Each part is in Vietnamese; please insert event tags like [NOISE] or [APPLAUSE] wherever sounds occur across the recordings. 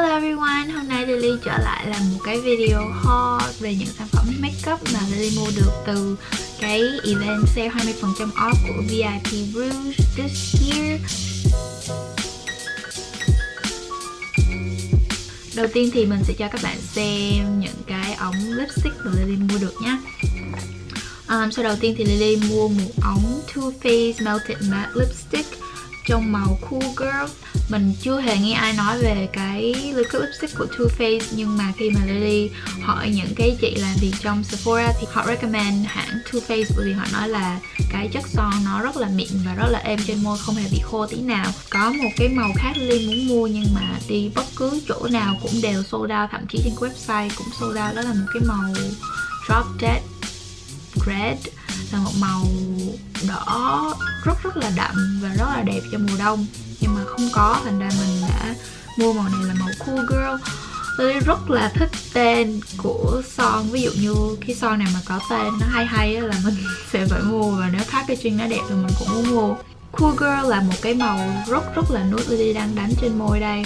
Hello everyone, hôm nay Lily trở lại làm một cái video haul về những sản phẩm makeup mà Lily mua được từ cái event sale 20% off của VIP Rouge this year. Đầu tiên thì mình sẽ cho các bạn xem những cái ống lipstick mà Lily mua được nhé. Um, Sau đầu tiên thì Lily mua một ống Too Faced Melted Matte Lipstick trong màu Cool Girl. Mình chưa hề nghe ai nói về cái liquid lipstick của Too Faced, nhưng mà khi mà Lily hỏi những cái chị làm việc trong Sephora thì họ recommend hãng Too Faced, bởi vì họ nói là cái chất son nó rất là mịn và rất là êm trên môi, không hề bị khô tí nào. Có một cái màu khác Lily muốn mua, nhưng mà đi bất cứ chỗ nào cũng đều sold out, thậm chí trên website cũng sold out. Đó là một cái màu Drop Dead Red là một màu đỏ rất rất là đậm và rất là đẹp cho mùa đông. Nhưng mà không có thành ra mình đã mua màu này là màu cool girl. Tôi rất là thích tên của son. Ví dụ như cái son này mà có tên nó hay hay là mình [LAUGHS] sẽ phải mua. Và nếu packaging nó đẹp thì mình cũng muốn mua. Cool girl là một cái màu rất rất là nude Lily đang đánh trên môi đây.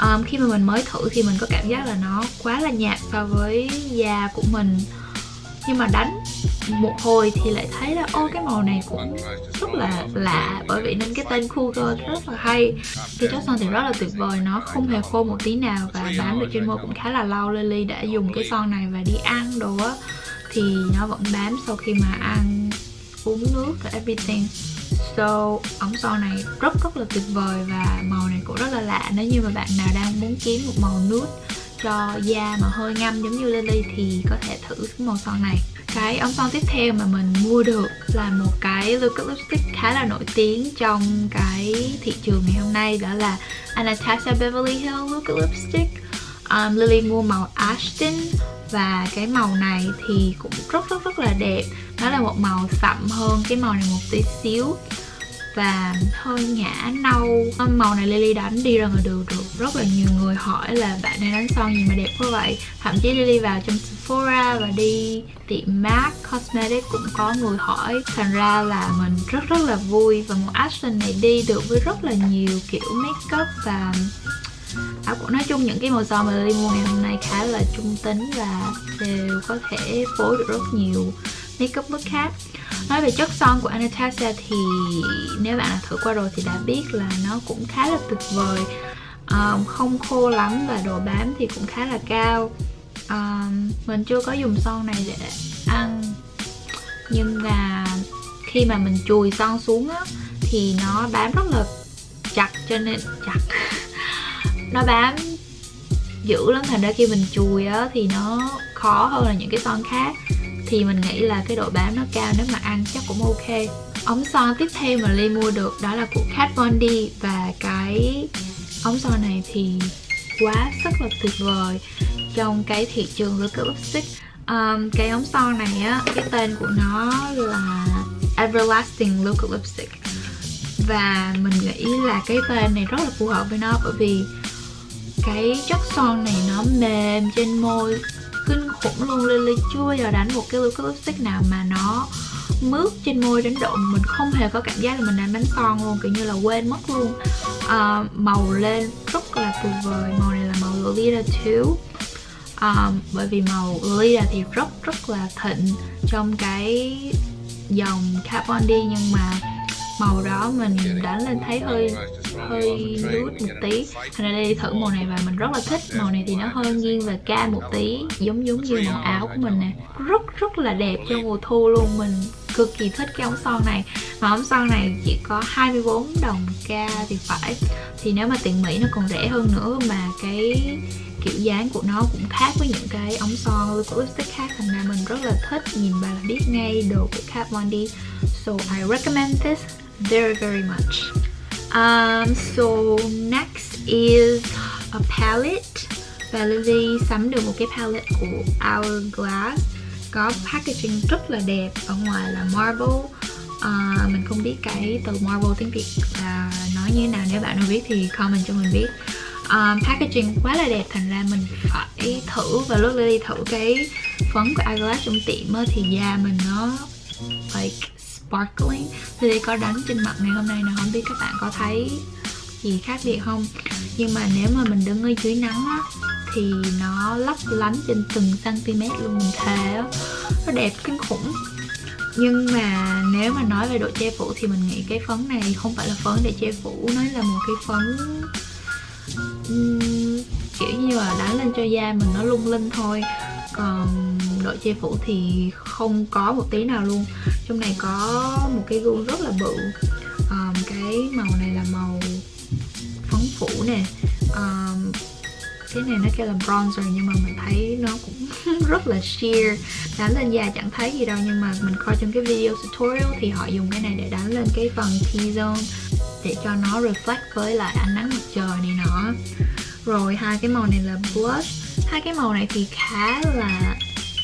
Um, khi mà mình mới thử thì mình có cảm giác là nó quá là nhạt so với da của mình. Nhưng mà đánh một hồi thì lại thấy là ô cái màu này cũng rất là lạ bởi vì nên cái tên Cougar rất là hay. Thì chất son thì rất là tuyệt vời nó không hề khô một tí nào và bám được trên môi cũng khá là lâu. Lily đã dùng cái son này và đi ăn đồ á thì nó vẫn bám sau khi mà ăn uống nước và everything. So, ống son này rất rất là tuyệt vời và màu này cũng rất là lạ. Nếu như mà bạn nào đang muốn kiếm một màu nude cho da mà hơi ngâm giống như Lily thì có thể thử cái màu son này cái ống son tiếp theo mà mình mua được là một cái liquid lipstick khá là nổi tiếng trong cái thị trường ngày hôm nay đó là Anastasia Beverly Hills liquid lipstick um, Lily mua màu Ashton và cái màu này thì cũng rất rất rất là đẹp. Nó là một màu sậm hơn cái màu này một tí xíu và hơi ngã nâu. Màu này Lily đánh đi ra ngoài đường được rất là nhiều người hỏi là bạn này đánh son gì mà đẹp quá vậy? Thậm chí Lily vào trong Sephora và đi tiệm MAC Cosmetics cũng có người hỏi. Thành ra là mình rất rất là vui và một action này đi được với rất là nhiều kiểu makeup và áo cũng nói chung những cái màu son mà đi mua ngày hôm nay khá là trung tính và đều có thể phối được rất nhiều makeup look khác. Nói về chất son của Anastasia thì nếu bạn đã thử qua rồi thì đã biết là nó cũng khá là tuyệt vời. Um, Không khô lắm và độ bám thì cũng khá là cao um, Mình chưa có dùng son này để ăn. Nhưng mà khi mà mình chùi son xuống á Thì nó bám rất là chặt cho nên chặt. [LAUGHS] Nó bám dữ lắm thành ra khi mình chùi á thì nó khó hơn là những cái son khác. Thì mình nghĩ là cái độ bám nó cao nếu mà ăn chắc cũng ok. Ống son tiếp theo mà Ly mua được đó là của Kat Von D. Và cái ống son này thì quá rất là tuyệt vời trong cái thị trường liquid lipstick. Um, cái ống son này á cái tên của nó là Everlasting Liquid Lipstick. Và mình nghĩ là cái tên này rất là phù hợp với nó bởi vì cái chất son này nó mềm trên môi kinh khủng luôn Lily chưa giờ đánh một cái liquid lipstick nào mà nó mướt trên môi đến độ mình không hề có cảm giác là mình đang đánh son luôn kiểu như là quên mất luôn. À, màu lên rất là tuyệt vời màu này là màu Lolita 2 um, bởi vì màu Lolita thì rất rất là thịnh trong cái dòng Carbon đi nhưng mà màu đó mình đánh lên thấy hơi hơi nude một tí. Thành ra đây thử màu này và mình rất là thích. Màu này thì nó hơi nghiêng về ca một tí giống giống như màu áo của mình nè. Rất rất là đẹp cho mùa thu luôn. Mình cực kỳ thích cái ống son này. Mà ống son này chỉ có 24 đồng ca thì phải. Thì nếu mà tiền Mỹ nó còn rẻ hơn nữa mà cái kiểu dáng của nó cũng khác với những cái ống son của lipstick khác thành ra mình rất là thích nhìn vào là biết ngay đồ của Kat Von D. So I recommend this very very much. Um, so next is a palette. Và Lily sắm được một cái palette của Hourglass. Có packaging rất là đẹp ở ngoài là marble uh, à, mình không biết cái từ marble tiếng Việt là nói như thế nào. Nếu bạn nào biết thì comment cho mình biết um, packaging quá là đẹp thành ra mình phải thử và lúc đi thử cái phấn của Hourglass trong tiệm thì da mình nó like sparkling. Lily có đánh trên mặt ngày hôm nay nè không biết các bạn có thấy gì khác biệt không? Nhưng mà nếu mà mình đứng ở dưới nắng á thì nó lấp lánh trên từng cm luôn mình thề á. Nó đẹp kinh khủng. Nhưng mà nếu mà nói về độ che phủ thì mình nghĩ cái phấn này không phải là phấn để che phủ nó là một cái phấn um, kiểu như là đánh lên cho da mình nó lung linh thôi. Còn độ che phủ thì không có một tí nào luôn. Trong này có một cái gu rất là bự. Um, cái màu này là màu phấn phủ nè. Um, cái này nó kêu là bronzer nhưng mà mình thấy nó cũng [LAUGHS] rất là sheer. Đánh lên da chẳng thấy gì đâu nhưng mà mình coi trong cái video tutorial thì họ dùng cái này để đánh lên cái phần T-zone để cho nó reflect với lại ánh nắng mặt trời này nọ. Rồi hai cái màu này là blush. Hai cái màu này thì khá là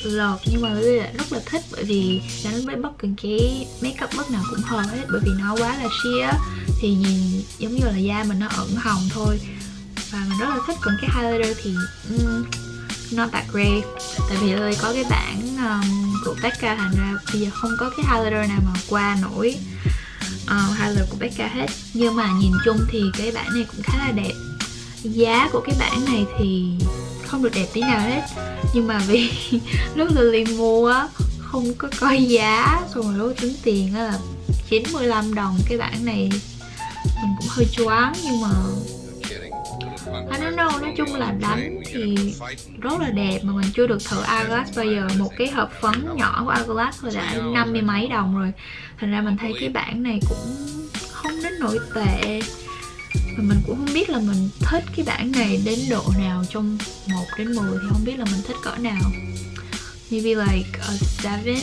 lọt nhưng mà Lily lại rất là thích bởi vì đánh với bất kỳ cái makeup bất nào cũng hợp hết. Bởi vì nó quá là sheer. Thì nhìn giống như là da mình nó ẩn hồng thôi. Và mình rất là thích còn cái highlighter thì um, not that great. Tại vì Lily có cái bản um, của Becca thành ra bây giờ không có cái highlighter nào mà qua nổi. Ờ, uh, highlighter của Becca hết. Nhưng mà nhìn chung thì cái bản này cũng khá là đẹp. Giá của cái bản này thì không được đẹp tí nào hết. Nhưng mà vì [LAUGHS] lúc Lily mua á không có coi giá xong rồi lúc tính tiền á là 95 đồng cái bản này. Mình cũng hơi choáng nhưng mà I don't know, nói chung là đánh thì rất là đẹp mà mình chưa được thử Hourglass. Bao giờ Một cái hộp phấn nhỏ của Hourglass là đã năm mươi mấy đồng rồi. Thành ra mình thấy cái bản này cũng không đến nổi tệ. Và mình cũng không biết là mình thích cái bản này đến độ nào trong 1 đến 10 thì không biết là mình thích cỡ nào. Maybe like a 7 [LAUGHS]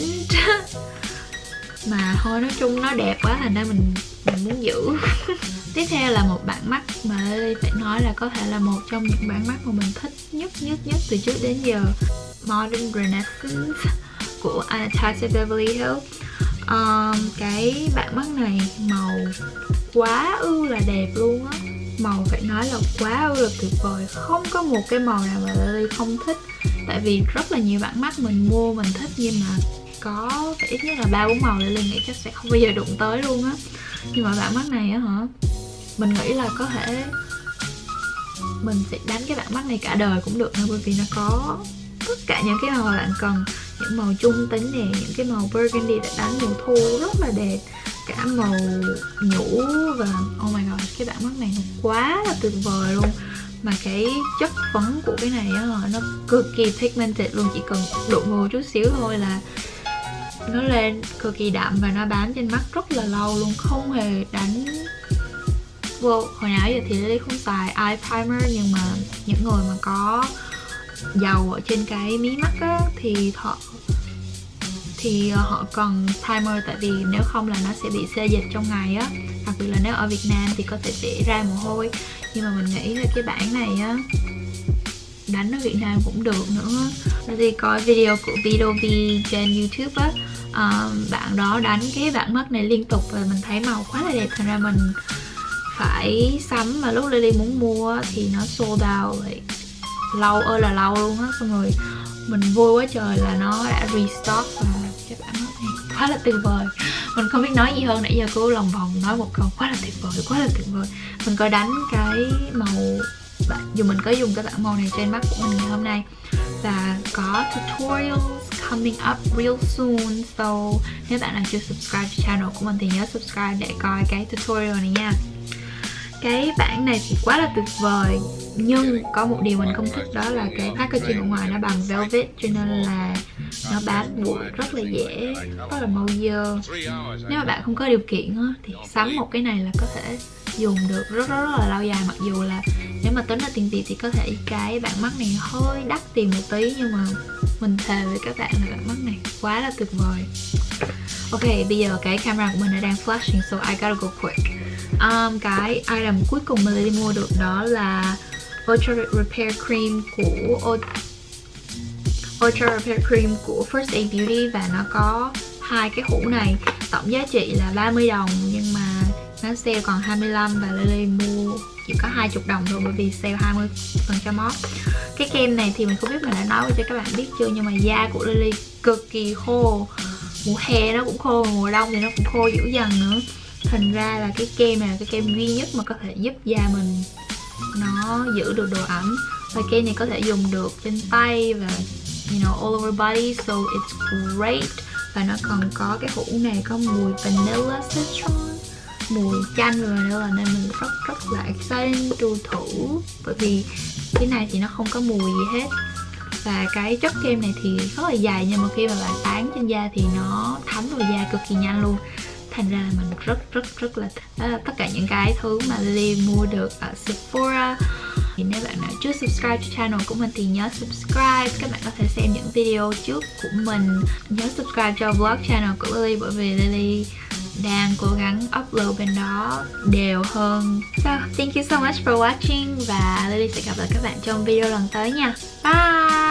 Mà thôi nói chung nó đẹp quá thành ra mình, mình muốn giữ. [LAUGHS] Tiếp theo là một bản mắt mà Lily phải nói là có thể là một trong những bản mắt mà mình thích nhất nhất nhất từ trước đến giờ. Modern Renaissance của Anastasia Beverly Hills. Um, Cái bản mắt này màu quá ư là đẹp luôn á. Màu phải nói là quá ư là tuyệt vời. Không có một cái màu nào mà Lily không thích. Tại vì rất là nhiều bản mắt mình mua mình thích nhưng mà có phải ít nhất là ba bốn màu Lily nghĩ chắc sẽ không bao giờ đụng tới luôn á. Nhưng mà bạn mắt này á hả? Mình nghĩ là có thể mình sẽ đánh cái bạn mắt này cả đời cũng được thôi bởi vì nó có tất cả những cái màu mà bạn cần. Những màu trung tính nè, những cái màu burgundy để đánh mùa thu rất là đẹp. Cả màu nhũ và oh my god, cái bạn mắt này nó quá là tuyệt vời luôn. Mà cái chất phấn của cái này á nó cực kỳ pigmented luôn, chỉ cần đụng vô chút xíu thôi là nó lên cực kỳ đậm và nó bám trên mắt rất là lâu luôn, không hề đánh vô. Hồi nãy giờ thì Lily không xài eye primer, nhưng mà những người mà có dầu ở trên cái mí mắt á, thì họ thì họ cần primer, tại vì nếu không là nó sẽ bị xê dịch trong ngày á. Đặc biệt là nếu ở Việt Nam thì có thể sẽ ra mồ hôi. Nhưng mà mình nghĩ là cái bản này á, đánh ở Việt Nam cũng được nữa. Lily coi video của video V trên YouTube á uh, bạn đó đánh cái bản mắt này liên tục và mình thấy màu quá là đẹp. Thành ra mình phải sắm mà lúc Lily muốn mua thì nó sold out like, lâu ơi là lâu luôn á. Xong rồi mình vui quá trời là nó đã restock và cái bạn mắt này quá là tuyệt vời. Mình không biết nói gì hơn nãy giờ cứ lòng vòng nói một câu quá là tuyệt vời quá là tuyệt vời. Mình có đánh cái màu dù mình có dùng cái bảng màu này trên mắt của mình ngày hôm nay và có tutorials coming up real soon. So nếu bạn nào chưa subscribe cho channel của mình thì nhớ subscribe để coi cái tutorial này nha. Cái bản này thì quá là tuyệt vời nhưng có một điều mình không thích đó là cái packaging ở ngoài nó bằng velvet cho nên là nó bám bụi rất là dễ rất là mau dơ. Nếu mà bạn không có điều kiện thì sắm một cái này là có thể dùng được rất rất, rất là lâu dài mặc dù là nếu mà tính là tiền Việt thì có thể cái bạn mắt này hơi đắt tiền một tí nhưng mà mình thề với các bạn là bạn mắt này quá là tuyệt vời. Ok, bây giờ cái camera của mình nó đang flashing so I gotta go quick. Um, Cái item cuối cùng mình đi mua được đó là Ultra Repair Cream của Ultra Repair Cream của First Aid Beauty và nó có hai cái hũ này. Tổng giá trị là 30 đồng nhưng mà nó sale còn 25 và Lily mua chỉ có 20 đồng thôi, bởi vì sale 20 phần trăm off. Cái kem này thì mình không biết mình đã nói cho các bạn biết chưa, nhưng mà da của Lily cực kỳ khô. Mùa hè nó cũng khô, mùa đông thì nó cũng khô dữ dần nữa. Thành ra là cái kem này là cái kem duy nhất mà có thể giúp da mình nó giữ được độ ẩm. Và kem này có thể dùng được trên tay và, you know, all over body, so it's great. Và nó còn có cái hũ này có mùi vanilla citron mùi chanh rồi nữa nên mình rất rất là excited to thử. Bởi vì cái này thì nó không có mùi gì hết. Và cái chất kem này thì rất là dày nhưng mà khi mà bạn tán trên da thì nó thấm vào da cực kỳ nhanh luôn. Thành ra là mình rất rất rất là thích đó là tất cả những cái thứ mà Lily mua được ở Sephora. Thì nếu bạn nào chưa subscribe cho channel của mình thì nhớ subscribe. Các bạn có thể xem những video trước của mình. Nhớ subscribe cho vlog channel của Lily, bởi vì Lily đang cố gắng upload bên đó đều hơn So, thank you so much for watching và Lily sẽ gặp lại các bạn trong video lần tới nha Bye!